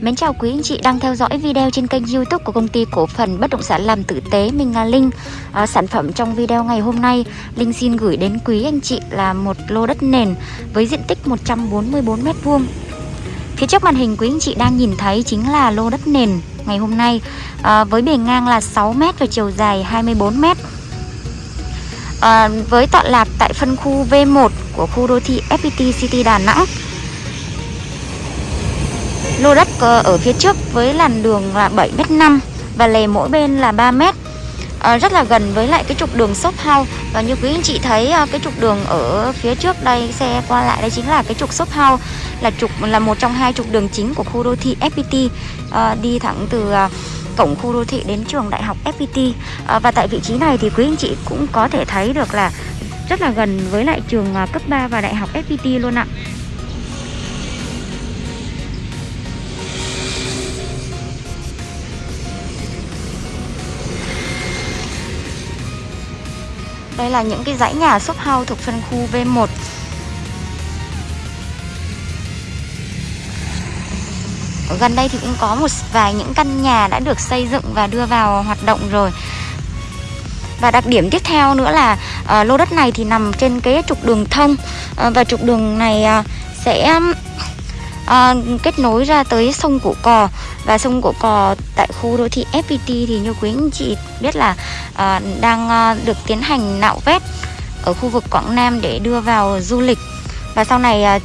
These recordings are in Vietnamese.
Mến chào quý anh chị đang theo dõi video trên kênh youtube của công ty cổ phần bất động sản làm tử tế Minh Nga Linh. À, Sản phẩm trong video ngày hôm nay Linh xin gửi đến quý anh chị là một lô đất nền với diện tích 144m2 Phía trước màn hình quý anh chị đang nhìn thấy chính là lô đất nền ngày hôm nay à, Với bề ngang là 6m và chiều dài 24m à, Với tọa lạc tại phân khu V1 của khu đô thị FPT City Đà Nẵng. Lô đất ở phía trước với làn đường là 7m5 và lề mỗi bên là 3m à, ờ, Rất là gần với lại cái trục đường shop house. Và như quý anh chị thấy à, cái trục đường ở phía trước đây xe qua lại đây chính là cái trục shop house Là trục là một trong hai trục đường chính của khu đô thị FPT à, ờ, Đi thẳng từ à, cổng khu đô thị đến trường đại học FPT à, Và tại vị trí này thì quý anh chị cũng có thể thấy được là rất là gần với lại trường à, cấp 3 và đại học FPT luôn ạ. Đây là những cái dãy nhà shop house thuộc phân khu V1 Ở gần đây thì cũng có một vài những căn nhà đã được xây dựng và đưa vào hoạt động rồi. Và đặc điểm tiếp theo nữa là uh, lô đất này thì nằm trên cái trục đường thông uh, Và trục đường này uh, sẽ à, kết nối ra tới sông Cổ Cò. Và sông Cổ Cò tại khu đô thị FPT thì như quý anh chị biết là à, đang à, được tiến hành nạo vét ở khu vực Quảng Nam để đưa vào du lịch. Và sau này à,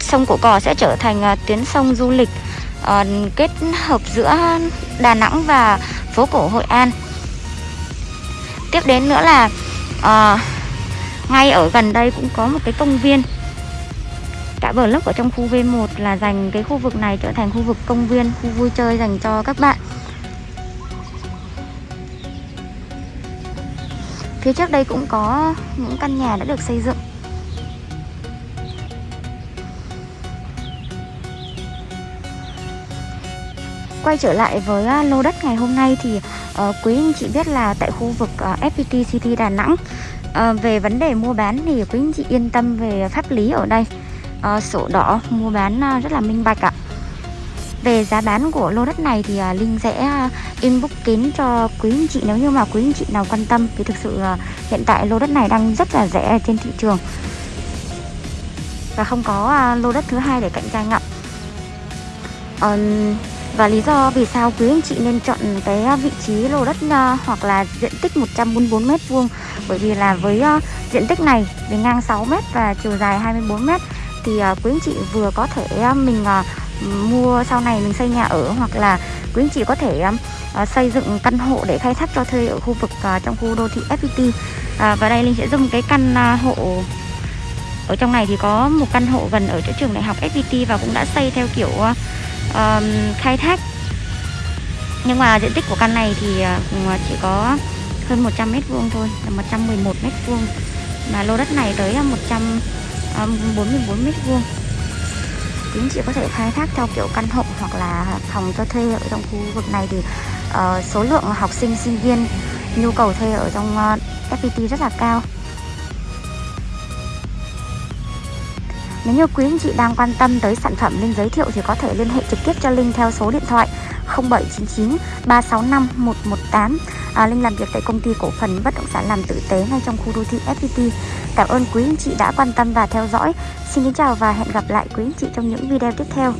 sông Cổ Cò sẽ trở thành à, tuyến sông du lịch à, kết hợp giữa Đà Nẵng và phố cổ Hội An. Tiếp đến nữa là à, ngay ở gần đây cũng có một cái công viên cả bờ lốc ở trong khu V1 là dành cái khu vực này trở thành khu vực công viên, khu vui chơi dành cho các bạn. Phía trước đây cũng có những căn nhà đã được xây dựng. Quay trở lại với à, lô đất ngày hôm nay thì uh, quý anh chị biết là tại khu vực ờ, uh, FPT City Đà Nẵng uh, Về vấn đề mua bán thì quý anh chị yên tâm về pháp lý ở đây uh, sổ đỏ mua bán uh, rất là minh bạch ạ. Về giá bán của lô đất này thì uh, Linh sẽ uh, inbox kín cho quý anh chị nếu như mà quý anh chị nào quan tâm thì thực sự uh, hiện tại lô đất này đang rất là rẻ trên thị trường. Và không có uh, lô đất thứ hai để cạnh tranh ạ. Và lý do vì sao quý anh chị nên chọn cái vị trí lô đất uh, hoặc là diện tích 144 m2 bởi vì là với uh, diện tích này bề ngang 6 m và chiều dài 24 m thì à, quý anh chị vừa có thể à, mình à, mua sau này mình xây nhà ở hoặc là quý anh chị có thể xây dựng căn hộ để khai thác cho thuê ở khu vực trong khu đô thị FPT và đây Linh sẽ dùng cái căn hộ ở trong này thì có một căn hộ gần ở chỗ trường đại học FPT và cũng đã xây theo kiểu khai thác. Nhưng mà diện tích của căn này thì chỉ có hơn 100 mét vuông thôi, là 111 mét vuông. Mà lô đất này tới 100 À, 44 mét vuông. Quý anh chị có thể khai thác theo kiểu căn hộ hoặc là phòng cho thuê ở trong khu vực này thì uh, số lượng học sinh sinh viên nhu cầu thuê ở trong ờ, uh, FPT rất là cao. Nếu như quý anh chị đang quan tâm tới sản phẩm Linh giới thiệu thì có thể liên hệ trực tiếp cho Linh theo số điện thoại 0799 365 118 à, Linh làm việc tại công ty cổ phần bất động sản làm tử tế ngay trong khu đô thị FPT Cảm ơn quý anh chị đã quan tâm và theo dõi. Xin kính chào và hẹn gặp lại quý anh chị trong những video tiếp theo.